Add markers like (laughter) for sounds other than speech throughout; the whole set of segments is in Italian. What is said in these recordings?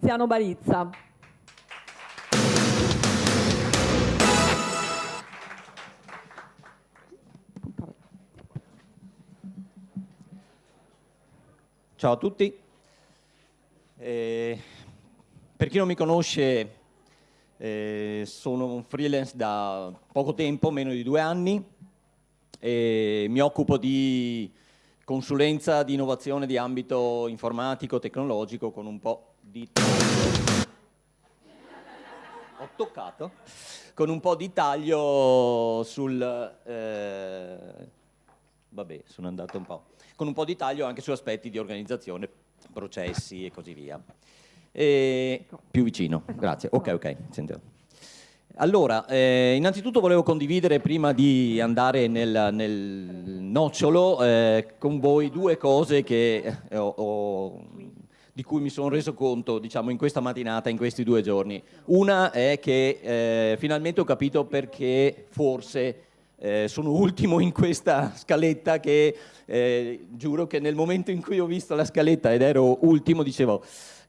Tiziano Barizza. Ciao a tutti. Eh, per chi non mi conosce, eh, sono un freelance da poco tempo, meno di due anni, e mi occupo di consulenza di innovazione di ambito informatico, tecnologico, con un po' di. Ho toccato? Con un po' di taglio sul... Eh, vabbè, sono andato un po'. Con un po' di taglio anche su aspetti di organizzazione, processi e così via. E... Più vicino, grazie. Ok, ok, sento. Allora, eh, innanzitutto volevo condividere prima di andare nel, nel nocciolo eh, con voi due cose che ho, ho, di cui mi sono reso conto diciamo, in questa mattinata, in questi due giorni. Una è che eh, finalmente ho capito perché forse eh, sono ultimo in questa scaletta che eh, giuro che nel momento in cui ho visto la scaletta ed ero ultimo dicevo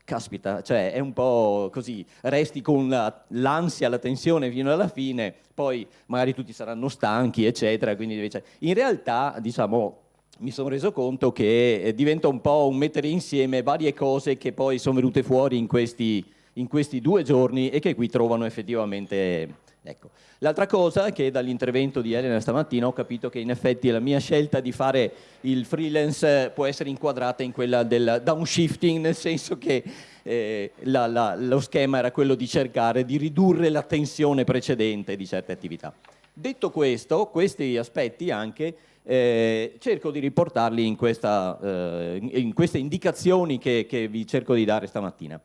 caspita, cioè è un po' così, resti con l'ansia, la, la, tensione fino alla fine, poi magari tutti saranno stanchi, eccetera, quindi cioè, in realtà, diciamo, mi sono reso conto che eh, diventa un po' un mettere insieme varie cose che poi sono venute fuori in questi, in questi due giorni e che qui trovano effettivamente Ecco. L'altra cosa è che dall'intervento di Elena stamattina ho capito che in effetti la mia scelta di fare il freelance può essere inquadrata in quella del downshifting, nel senso che eh, la, la, lo schema era quello di cercare di ridurre la tensione precedente di certe attività. Detto questo, questi aspetti anche eh, cerco di riportarli in, questa, eh, in queste indicazioni che, che vi cerco di dare stamattina.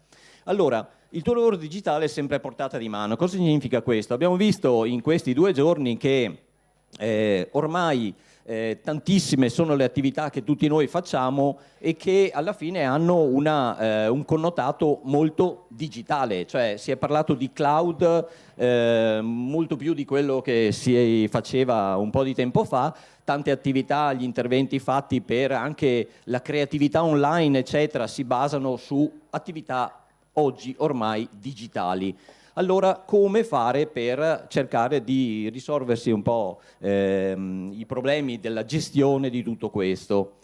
Allora, il tuo lavoro digitale è sempre a portata di mano. Cosa significa questo? Abbiamo visto in questi due giorni che eh, ormai eh, tantissime sono le attività che tutti noi facciamo e che alla fine hanno una, eh, un connotato molto digitale, cioè si è parlato di cloud eh, molto più di quello che si faceva un po' di tempo fa, tante attività, gli interventi fatti per anche la creatività online eccetera si basano su attività oggi ormai digitali. Allora come fare per cercare di risolversi un po' ehm, i problemi della gestione di tutto questo?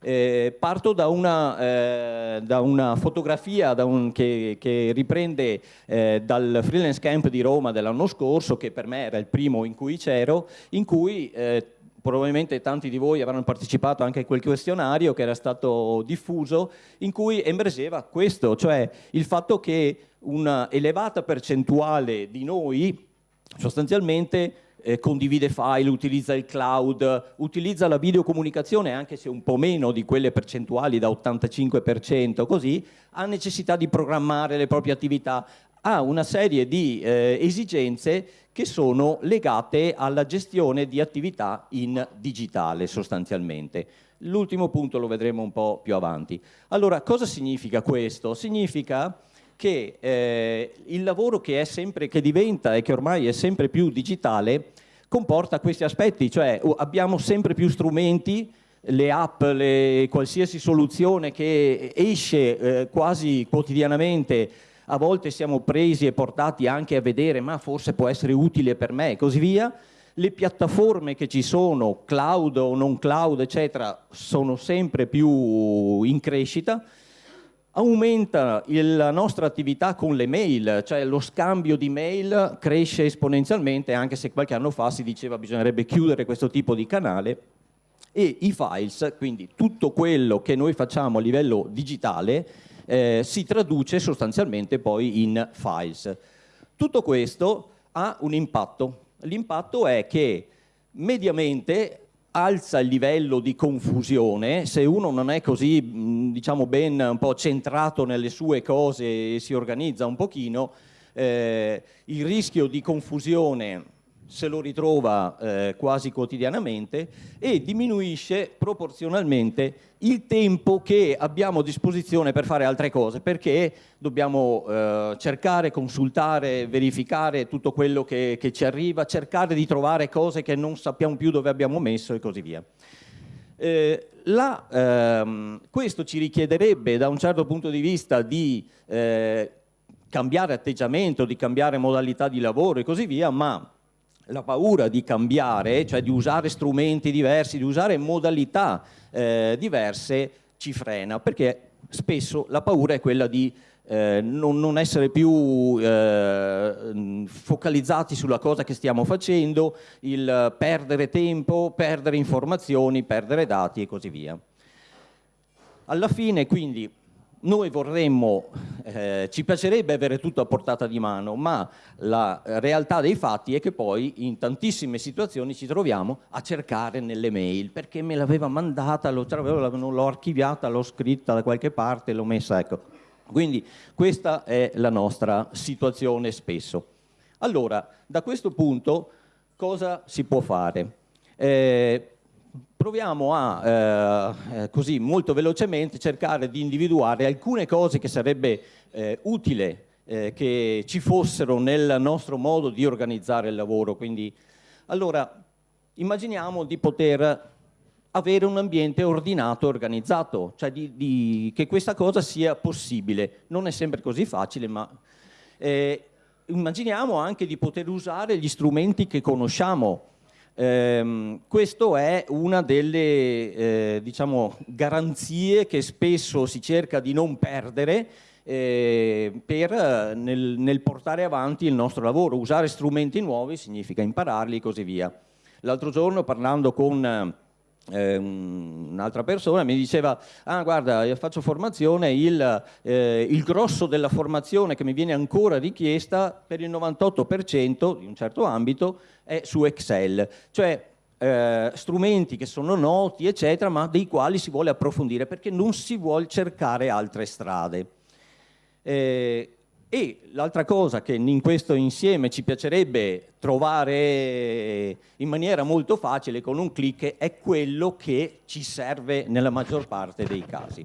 Eh, parto da una, eh, da una fotografia da un, che, che, riprende eh, dal freelance camp di Roma dell'anno scorso, che per me era il primo in cui c'ero, in cui eh, probabilmente tanti di voi avranno partecipato anche a quel questionario che era stato diffuso, in cui emergeva questo, cioè il fatto che una elevata percentuale di noi sostanzialmente eh, condivide file, utilizza il cloud, utilizza la videocomunicazione anche se un po' meno di quelle percentuali da 85% così, ha necessità di programmare le proprie attività, ha una serie di eh, esigenze che sono legate alla gestione di attività in digitale sostanzialmente. L'ultimo punto lo vedremo un po' più avanti. Allora, cosa significa questo? Significa che eh, il lavoro che, sempre, che diventa e che ormai è sempre più digitale comporta questi aspetti, cioè abbiamo sempre più strumenti, le app, le, qualsiasi soluzione che esce eh, quasi quotidianamente a volte siamo presi e portati anche a vedere ma forse può essere utile per me e così via. Le piattaforme che ci sono, cloud o non cloud, eccetera, sono sempre più in crescita. Aumenta la nostra attività con le mail, cioè lo scambio di mail cresce esponenzialmente, anche se qualche anno fa si diceva bisognerebbe chiudere questo tipo di canale, e i files, quindi tutto quello che noi facciamo a livello digitale, eh, si traduce sostanzialmente poi in files. Tutto questo ha un impatto. L'impatto è che mediamente alza il livello di confusione, se uno non è così diciamo ben un po' centrato nelle sue cose e si organizza un pochino, eh, il rischio di confusione se lo ritrova eh, quasi quotidianamente e diminuisce proporzionalmente il tempo che abbiamo a disposizione per fare altre cose perché dobbiamo eh, cercare, consultare, verificare tutto quello che, che ci arriva, cercare di trovare cose che non sappiamo più dove abbiamo messo e così via. Eh, la, ehm, questo ci richiederebbe da un certo punto di vista di eh, cambiare atteggiamento, di cambiare modalità di lavoro e così via, ma la paura di cambiare, cioè di usare strumenti diversi, di usare modalità eh, diverse, ci frena, perché spesso la paura è quella di eh, non, non, essere più eh, focalizzati sulla cosa che stiamo facendo, il perdere tempo, perdere informazioni, perdere dati e così via. Alla fine quindi noi vorremmo, eh, ci piacerebbe avere tutto a portata di mano, ma la realtà dei fatti è che poi in tantissime situazioni ci troviamo a cercare nelle mail, perché me l'aveva mandata, l'ho archiviata, l'ho scritta da qualche parte, l'ho messa, ecco. Quindi questa è la nostra situazione spesso. Allora, da questo punto cosa si può fare? Eh, proviamo a, eh, eh, così molto velocemente, cercare di individuare alcune cose che sarebbe eh, utile eh, che ci fossero nel nostro modo di organizzare il lavoro. Quindi, allora, immaginiamo di poter avere un ambiente ordinato e organizzato, cioè di, di, che questa cosa sia possibile. Non è sempre così facile, ma eh, immaginiamo anche di poter usare gli strumenti che conosciamo. Eh, questo è una delle eh, diciamo, garanzie che spesso si cerca di non perdere eh, per, nel, nel portare avanti il nostro lavoro. Usare strumenti nuovi significa impararli e così via. L'altro giorno parlando con eh, un'altra persona mi diceva ah guarda io faccio formazione il, eh, il, grosso della formazione che mi viene ancora richiesta per il 98% di un certo ambito è su Excel. Cioè eh, strumenti che sono noti eccetera ma dei quali si vuole approfondire perché non si vuole cercare altre strade. Eh, e l'altra cosa che in questo insieme ci piacerebbe trovare in maniera molto facile con un clic è quello che ci serve nella maggior parte dei casi.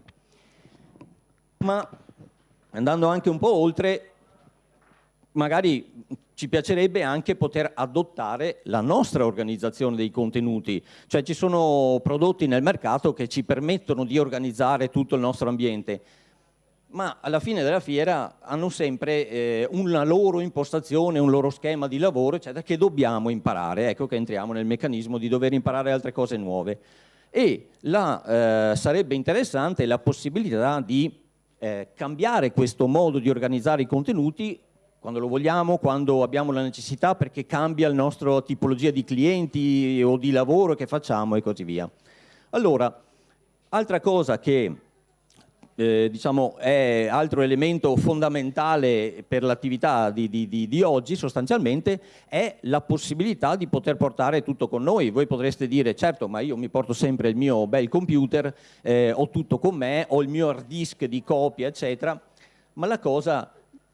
Ma andando anche un po' oltre, magari ci piacerebbe anche poter adottare la nostra organizzazione dei contenuti, cioè ci sono prodotti nel mercato che ci permettono di organizzare tutto il nostro ambiente, ma alla fine della fiera hanno sempre eh, una loro impostazione, un loro schema di lavoro, eccetera, che dobbiamo imparare. Ecco che entriamo nel meccanismo di dover imparare altre cose nuove. E la, eh, sarebbe interessante la possibilità di eh, cambiare questo modo di organizzare i contenuti quando lo vogliamo, quando abbiamo la necessità, perché cambia la nostra tipologia di clienti o di lavoro che facciamo e così via. Allora, altra cosa che eh, diciamo, è altro elemento fondamentale per l'attività di, di, di, oggi sostanzialmente è la possibilità di poter portare tutto con noi. Voi potreste dire certo ma io mi porto sempre il mio bel computer, eh, ho tutto con me, ho il mio hard disk di copia eccetera, ma la cosa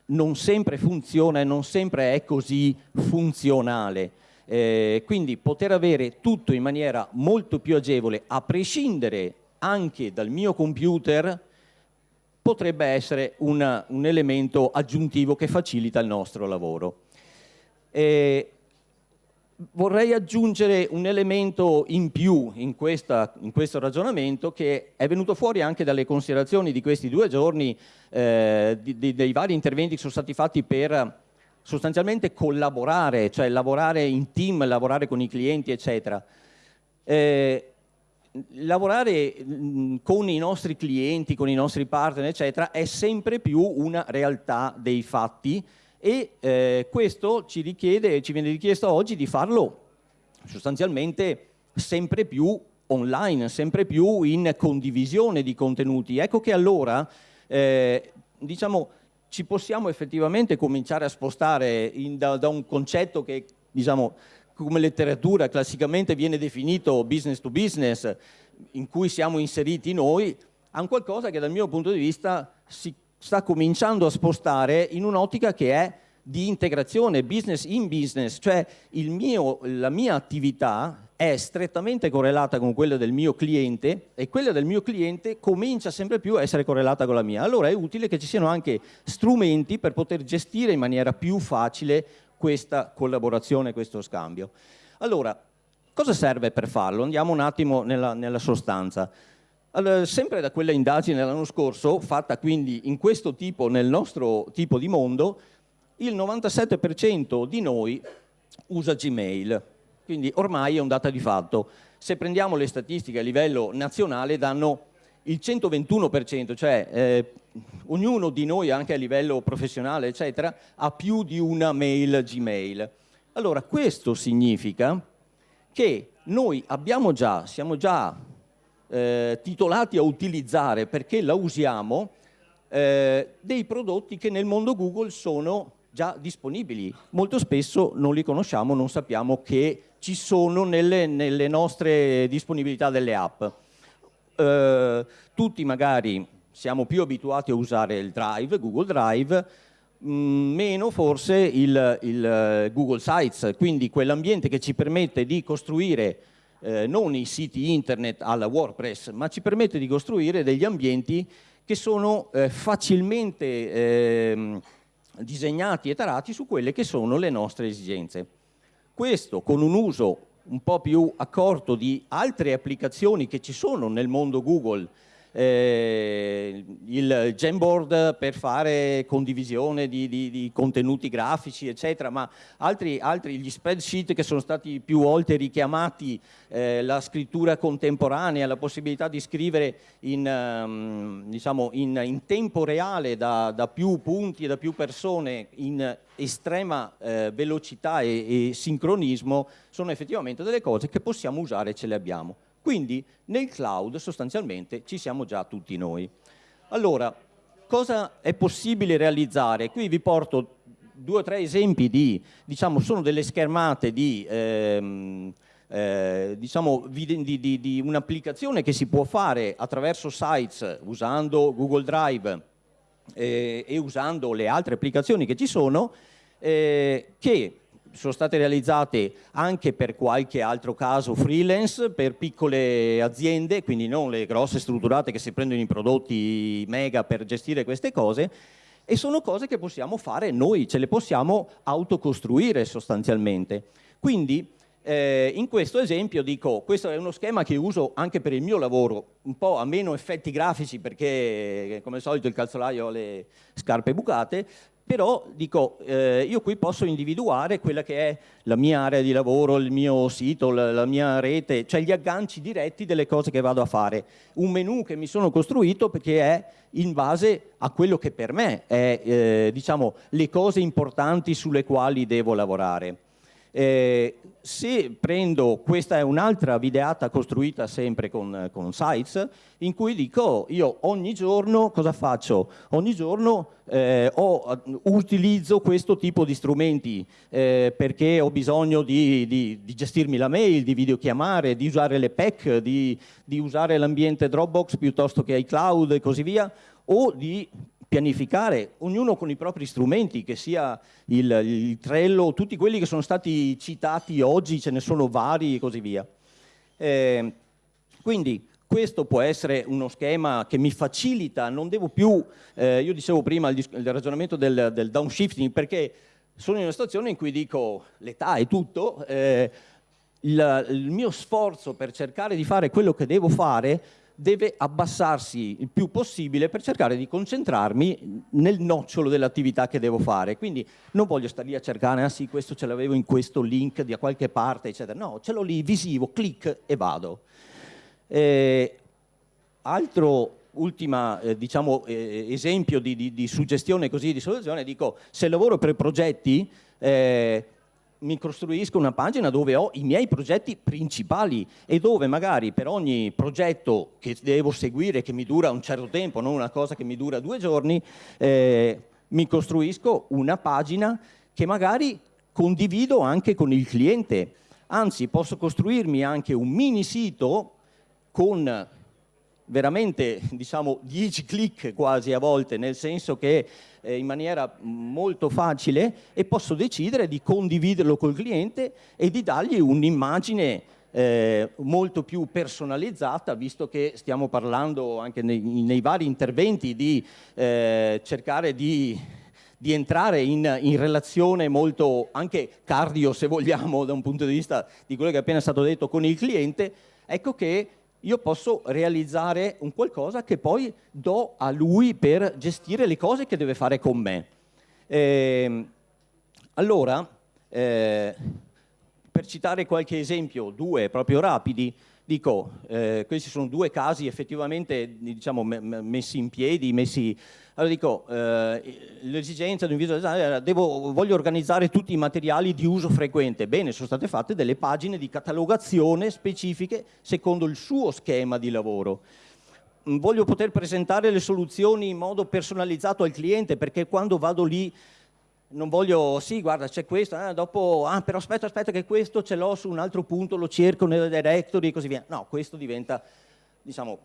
non sempre funziona e non sempre è così funzionale. Eh, quindi poter avere tutto in maniera molto più agevole a prescindere anche dal mio computer potrebbe essere una, un elemento aggiuntivo che facilita il nostro lavoro. E vorrei aggiungere un elemento in più in, questa, in, questo ragionamento che è venuto fuori anche dalle considerazioni di questi due giorni, eh, di, di, dei vari interventi che sono stati fatti per sostanzialmente collaborare, cioè lavorare in team, lavorare con i clienti, eccetera. Eh, lavorare con i nostri clienti, con i nostri partner, eccetera, è sempre più una realtà dei fatti e eh, questo ci richiede, ci viene richiesto oggi di farlo sostanzialmente sempre più online, sempre più in condivisione di contenuti. Ecco che allora, eh, diciamo, ci possiamo effettivamente cominciare a spostare in, da, da un concetto che, diciamo, come letteratura classicamente viene definito business to business, in cui siamo inseriti noi, a un qualcosa che dal mio punto di vista si sta cominciando a spostare in un'ottica che è di integrazione business in business, cioè mio, la mia attività è strettamente correlata con quella del mio cliente e quella del mio cliente comincia sempre più a essere correlata con la mia. Allora è utile che ci siano anche strumenti per poter gestire in maniera più facile questa collaborazione, questo scambio. Allora, Cosa serve per farlo? Andiamo un attimo nella, nella sostanza. Allora, sempre da quella indagine dell'anno scorso, fatta quindi in questo tipo, nel nostro tipo di mondo, il 97% di noi usa Gmail, quindi ormai è un dato di fatto. Se prendiamo le statistiche a livello nazionale danno il 121%, cioè eh, ognuno di noi anche a livello professionale eccetera ha più di una mail Gmail. Allora questo significa che noi abbiamo già, siamo già eh, titolati a utilizzare perché la usiamo eh, dei prodotti che nel mondo Google sono già disponibili. Molto spesso non li conosciamo, non sappiamo che ci sono nelle, nelle nostre disponibilità delle app. Eh, tutti magari siamo più abituati a usare il Drive, Google Drive, mm, meno forse il, il eh, Google Sites, quindi quell'ambiente che ci permette di costruire eh, non i siti internet alla WordPress, ma ci permette di costruire degli ambienti che sono eh, facilmente eh, disegnati e tarati su quelle che sono le nostre esigenze. Questo con un uso un po' più accorto di altre applicazioni che ci sono nel mondo Google, eh, il Jamboard per fare condivisione di, di, di contenuti grafici, eccetera, ma altri, altri, gli spreadsheet che sono stati più volte richiamati, eh, la scrittura contemporanea, la possibilità di scrivere in, um, diciamo in, in tempo reale da, da, più punti e da più persone in estrema eh, velocità e, e sincronismo sono effettivamente delle cose che possiamo usare e ce le abbiamo. Quindi nel cloud sostanzialmente ci siamo già tutti noi. Allora, cosa è possibile realizzare? Qui vi porto due o tre esempi di, diciamo, sono delle schermate di, ehm, eh, diciamo, di, di, di un'applicazione che si può fare attraverso sites usando Google Drive eh, e usando le altre applicazioni che ci sono, eh, che sono state realizzate anche per qualche altro caso freelance, per piccole aziende, quindi non le grosse strutturate che si prendono i prodotti mega per gestire queste cose, e sono cose che possiamo fare noi, ce le possiamo autocostruire sostanzialmente. Quindi eh, in questo esempio dico, questo è uno schema che uso anche per il mio lavoro, un po' a meno effetti grafici perché come al solito il calzolaio ha le scarpe bucate, però dico, eh, io qui posso individuare quella che è la mia area di lavoro, il mio sito, la, la, mia rete, cioè gli agganci diretti delle cose che vado a fare. Un menu che mi sono costruito perché è in base a quello che per me è, eh, diciamo, le cose importanti sulle quali devo lavorare. Eh, se prendo, questa è un'altra videata costruita sempre con, con, Sites, in cui dico io ogni giorno cosa faccio? Ogni giorno eh, ho, utilizzo questo tipo di strumenti eh, perché ho bisogno di, di, di, gestirmi la mail, di videochiamare, di usare le PEC, di, di usare l'ambiente Dropbox piuttosto che iCloud e così via, o di pianificare, ognuno con i propri strumenti, che sia il, il, Trello, tutti quelli che sono stati citati oggi, ce ne sono vari e così via. Eh, quindi questo può essere uno schema che mi facilita, non devo più, eh, io dicevo prima il, il ragionamento del, del, downshifting, perché sono in una situazione in cui dico l'età è tutto, eh, il, il mio sforzo per cercare di fare quello che devo fare deve abbassarsi il più possibile per cercare di concentrarmi nel nocciolo dell'attività che devo fare. Quindi non voglio stare lì a cercare, ah sì, questo ce l'avevo in questo link da qualche parte, eccetera. No, ce l'ho lì, visivo, clic e vado. Eh, altro ultimo eh, diciamo, eh, esempio di, di, di, suggestione così di soluzione, dico, se lavoro per progetti, eh, mi costruisco una pagina dove ho i miei progetti principali e dove magari per ogni progetto che devo seguire, che mi dura un certo tempo, non una cosa che mi dura due giorni, eh, mi costruisco una pagina che magari condivido anche con il cliente. Anzi, posso costruirmi anche un mini sito con veramente diciamo 10 clic quasi a volte, nel senso che eh, in maniera molto facile e posso decidere di condividerlo col cliente e di dargli un'immagine eh, molto più personalizzata, visto che stiamo parlando anche nei, nei vari interventi di eh, cercare di di entrare in, in, relazione molto anche cardio se vogliamo da un punto di vista di quello che è appena stato detto con il cliente, ecco che io posso realizzare un qualcosa che poi do a lui per gestire le cose che deve fare con me. Eh, allora, eh, per citare qualche esempio, due proprio rapidi, dico, eh, questi sono due casi effettivamente diciamo, messi in piedi, messi allora dico, eh, l'esigenza di un visual designer era devo, voglio organizzare tutti i materiali di uso frequente. Bene, sono state fatte delle pagine di catalogazione specifiche secondo il suo schema di lavoro. Mm, voglio poter presentare le soluzioni in modo personalizzato al cliente perché quando vado lì non voglio, sì guarda c'è questo, eh, dopo, ah però aspetta, aspetta che questo ce l'ho su un altro punto, lo cerco nella directory e così via. No, questo diventa, diciamo,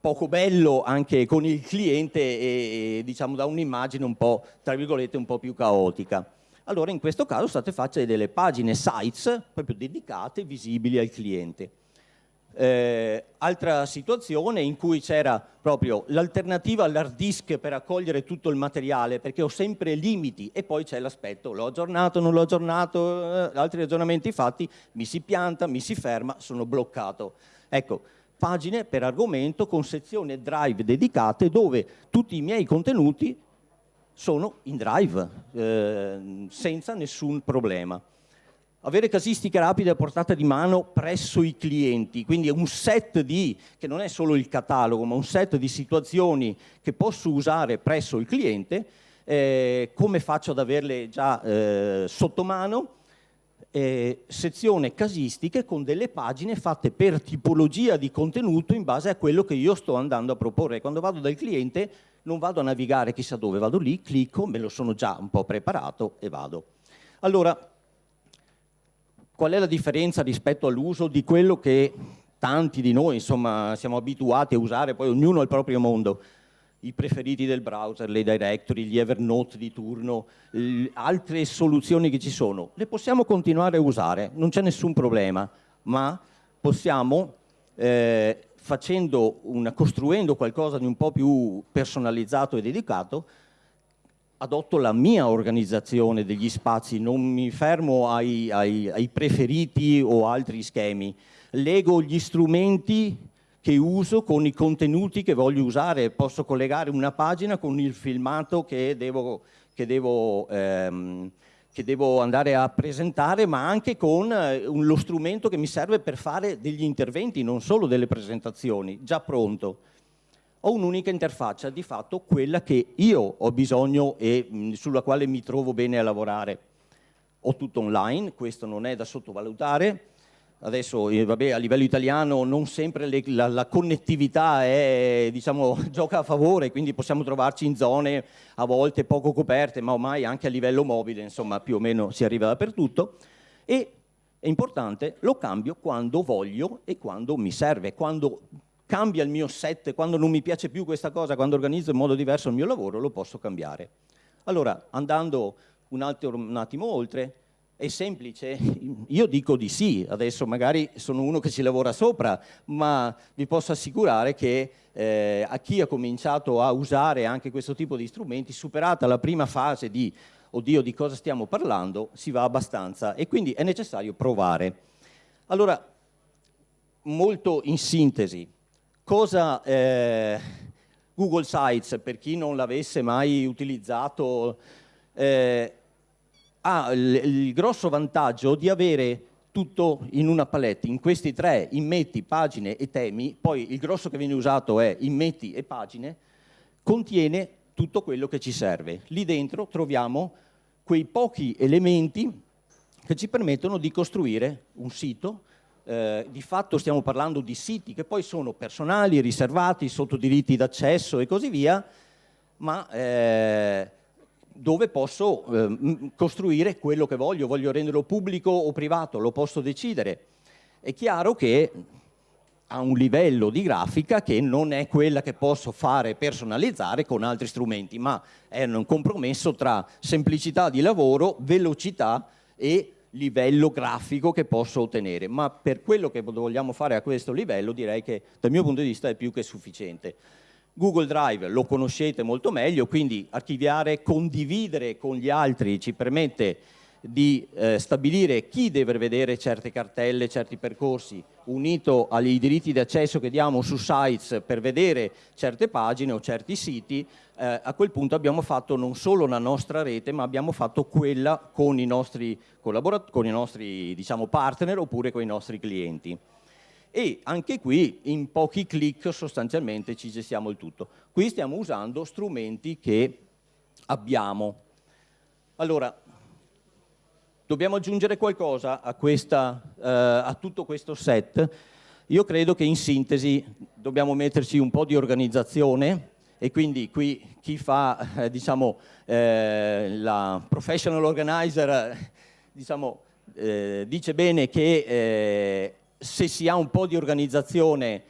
poco bello anche con il cliente e, diciamo da un'immagine un po', tra virgolette, un po' più caotica. Allora in questo caso state facendo delle pagine sites proprio dedicate, visibili al cliente. Eh, altra situazione in cui c'era proprio l'alternativa all'hard disk per accogliere tutto il materiale perché ho sempre limiti e poi c'è l'aspetto l'ho aggiornato, non l'ho aggiornato, eh, altri aggiornamenti fatti, mi si pianta, mi si ferma, sono bloccato. Ecco, pagine per argomento con sezioni drive dedicate dove tutti i miei contenuti sono in drive, eh, senza nessun problema. Avere casistiche rapide a portata di mano presso i clienti, quindi un set di, che non è solo il catalogo, ma un set di situazioni che posso usare presso il cliente, eh, come faccio ad averle già eh, sotto mano? Eh, sezione casistiche con delle pagine fatte per tipologia di contenuto in base a quello che io sto andando a proporre. Quando vado dal cliente non vado a navigare chissà dove, vado lì, clicco, me lo sono già un po' preparato e vado. Allora, qual è la differenza rispetto all'uso di quello che tanti di noi insomma, siamo abituati a usare, poi ognuno al proprio mondo? I preferiti del browser, le directory, gli Evernote di turno, altre soluzioni che ci sono, le possiamo continuare a usare, non c'è nessun problema, ma possiamo, eh, una, costruendo qualcosa di un po' più personalizzato e dedicato, adotto la mia organizzazione degli spazi, non mi fermo ai, ai, ai preferiti o altri schemi, lego gli strumenti che uso con i contenuti che voglio usare. Posso collegare una pagina con il filmato che devo, che devo, ehm, che devo andare a presentare, ma anche con eh, lo strumento che mi serve per fare degli interventi, non solo delle presentazioni, già pronto. Ho un'unica interfaccia, di fatto quella che io ho bisogno e mh, sulla quale mi trovo bene a lavorare. Ho tutto online, questo non è da sottovalutare, Adesso eh, vabbè, a livello italiano non sempre le, la, la, connettività è, diciamo, (laughs) gioca a favore, quindi possiamo trovarci in zone a volte poco coperte, ma ormai anche a livello mobile, insomma, più o meno si arriva dappertutto. E è importante, lo cambio quando voglio e quando mi serve, quando cambia il mio set, quando non mi piace più questa cosa, quando organizzo in modo diverso il mio lavoro, lo posso cambiare. Allora, andando un, altro, un attimo oltre, è semplice? Io dico di sì, adesso magari sono uno che ci lavora sopra, ma vi posso assicurare che eh, a chi ha cominciato a usare anche questo tipo di strumenti, superata la prima fase di oddio di cosa stiamo parlando, si va abbastanza e quindi è necessario provare. Allora, molto in sintesi, cosa eh, Google Sites, per chi non l'avesse mai utilizzato, eh, ha il, il grosso vantaggio di avere tutto in una palette, in questi tre, immetti, pagine e temi, poi il grosso che viene usato è immetti e pagine, contiene tutto quello che ci serve. Lì dentro troviamo quei pochi elementi che ci permettono di costruire un sito, eh, di fatto stiamo parlando di siti che poi sono personali, riservati, sotto diritti d'accesso e così via, ma eh, dove posso eh, costruire quello che voglio, voglio renderlo pubblico o privato, lo posso decidere. È chiaro che ha un livello di grafica che non è quella che posso fare personalizzare con altri strumenti, ma è un compromesso tra semplicità di lavoro, velocità e livello grafico che posso ottenere, ma per quello che vogliamo fare a questo livello direi che dal mio punto di vista è più che sufficiente. Google Drive lo conoscete molto meglio, quindi archiviare, condividere con gli altri ci permette di eh, stabilire chi deve vedere certe cartelle, certi percorsi, unito ai diritti di accesso che diamo su sites per vedere certe pagine o certi siti, eh, a quel punto abbiamo fatto non solo la nostra rete, ma abbiamo fatto quella con i nostri, con i nostri diciamo, partner oppure con i nostri clienti e anche qui in pochi clic sostanzialmente ci gestiamo il tutto. Qui stiamo usando strumenti che abbiamo. Allora, dobbiamo aggiungere qualcosa a, questa, eh, a tutto questo set? Io credo che in sintesi dobbiamo metterci un po' di organizzazione e quindi qui chi fa eh, diciamo, eh, la professional organizer diciamo, eh, dice bene che eh, se si ha un po' di organizzazione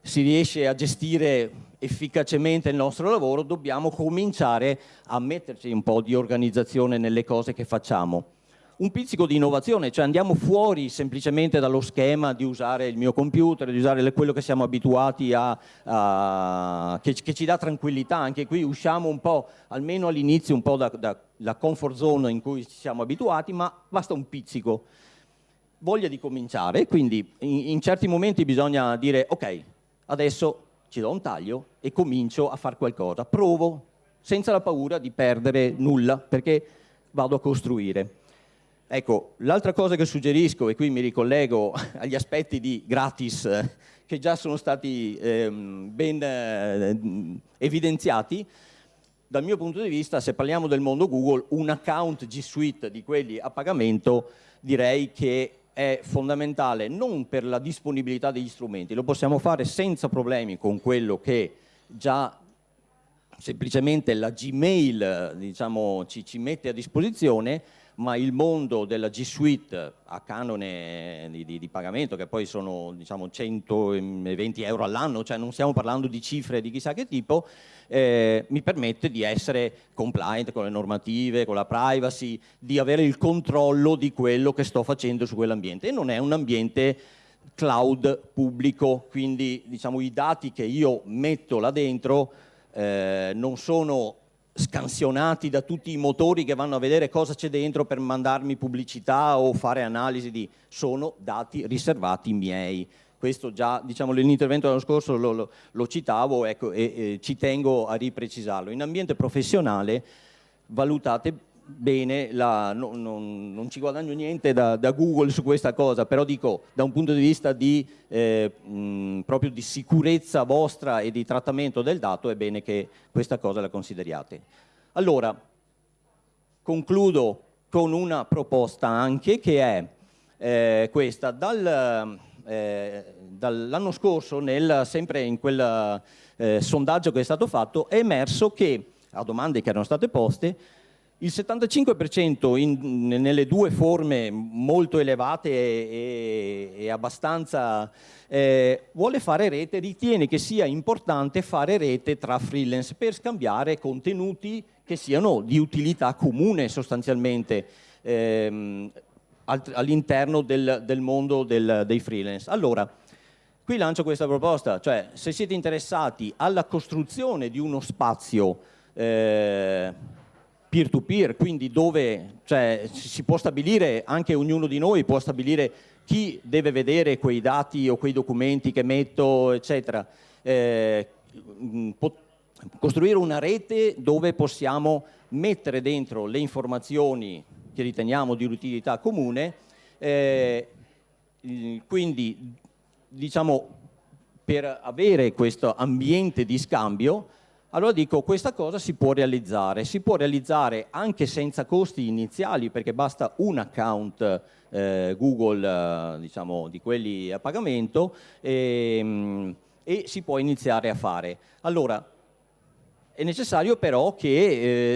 si riesce a gestire efficacemente il nostro lavoro, dobbiamo cominciare a metterci un po' di organizzazione nelle cose che facciamo. Un pizzico di innovazione, cioè andiamo fuori semplicemente dallo schema di usare il mio computer, di usare quello che siamo abituati a, a che, che, ci dà tranquillità, anche qui usciamo un po', almeno all'inizio, un po' dalla da, comfort zone in cui ci siamo abituati, ma basta un pizzico voglia di cominciare, quindi in, in, certi momenti bisogna dire ok, adesso ci do un taglio e comincio a fare qualcosa, provo senza la paura di perdere nulla perché vado a costruire. Ecco, l'altra cosa che suggerisco, e qui mi ricollego (laughs) agli aspetti di gratis che già sono stati ehm, ben eh, evidenziati, dal mio punto di vista, se parliamo del mondo Google, un account G Suite di quelli a pagamento direi che è fondamentale non per la disponibilità degli strumenti, lo possiamo fare senza problemi con quello che già semplicemente la Gmail diciamo, ci, ci mette a disposizione, ma il mondo della G Suite a canone di, di, di pagamento, che poi sono diciamo, 120 euro all'anno, cioè non stiamo parlando di cifre di chissà che tipo, eh, mi permette di essere compliant con le normative, con la privacy, di avere il controllo di quello che sto facendo su quell'ambiente. E non è un ambiente cloud pubblico, quindi diciamo, i dati che io metto là dentro eh, non sono scansionati da tutti i motori che vanno a vedere cosa c'è dentro per mandarmi pubblicità o fare analisi di... sono dati riservati miei. Questo già, diciamo, nell'intervento dell'anno scorso lo, lo, lo citavo ecco, e, e ci tengo a riprecisarlo. In ambiente professionale valutate bene, la, no, non, non, ci guadagno niente da, da, Google su questa cosa, però dico da un punto di vista di, eh, mh, proprio di sicurezza vostra e di trattamento del dato è bene che questa cosa la consideriate. Allora, concludo con una proposta anche che è eh, questa. Dal, eh, dall'anno scorso, nel, sempre in quel eh, sondaggio che è stato fatto, è emerso che, a domande che erano state poste, il 75% in, nelle due forme molto elevate e, e abbastanza eh, vuole fare rete, ritiene che sia importante fare rete tra freelance per scambiare contenuti che siano di utilità comune sostanzialmente ehm, all'interno del, del, mondo del, dei freelance. Allora, qui lancio questa proposta, cioè se siete interessati alla costruzione di uno spazio eh, peer-to-peer, -peer, quindi dove cioè, si può stabilire, anche ognuno di noi può stabilire chi deve vedere quei dati o quei documenti che metto, eccetera. Eh, costruire una rete dove possiamo mettere dentro le informazioni che riteniamo di utilità comune, eh, quindi diciamo per avere questo ambiente di scambio allora dico, questa cosa si può realizzare, si può realizzare anche senza costi iniziali perché basta un account eh, Google, eh, diciamo, di quelli a pagamento e, ehm, e, si può iniziare a fare. Allora, è necessario però che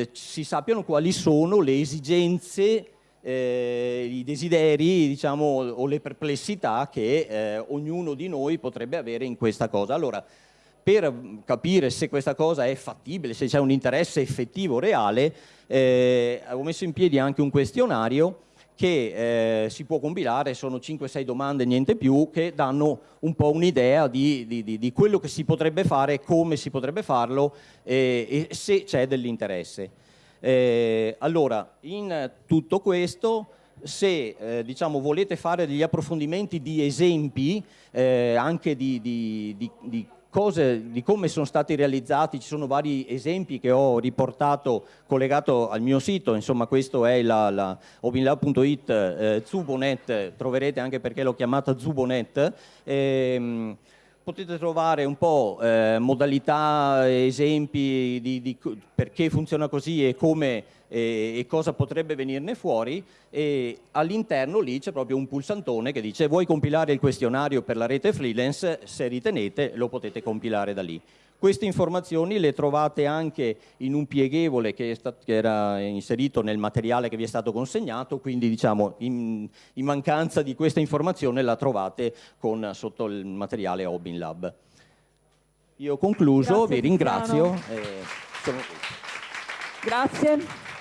eh, si sappiano quali sono le esigenze eh, i desideri diciamo, o le perplessità che eh, ognuno di noi potrebbe avere in questa cosa. Allora, per capire se questa cosa è fattibile, se c'è un interesse effettivo, reale, eh, avevo messo in piedi anche un questionario che eh, si può compilare, sono 5-6 domande, niente più, che danno un po' un'idea di, di, di, quello che si potrebbe fare, come si potrebbe farlo eh, e se c'è dell'interesse. Eh, allora, in tutto questo se eh, diciamo, volete fare degli approfondimenti di esempi eh, anche di, di cose di come sono stati realizzati, ci sono vari esempi che ho riportato collegato al mio sito, insomma questo è la, la openlab.it eh, Zubonet, troverete anche perché l'ho chiamata Zubonet, ehm, potete trovare un po' eh, modalità, esempi di, di, perché funziona così e come e, e cosa potrebbe venirne fuori e all'interno lì c'è proprio un pulsantone che dice vuoi compilare il questionario per la rete freelance, se ritenete lo potete compilare da lì. Queste informazioni le trovate anche in un pieghevole che, che, era inserito nel materiale che vi è stato consegnato, quindi diciamo in, in mancanza di questa informazione la trovate con, sotto il materiale Obin Lab. Io ho concluso, Grazie, vi ringrazio. Grazie.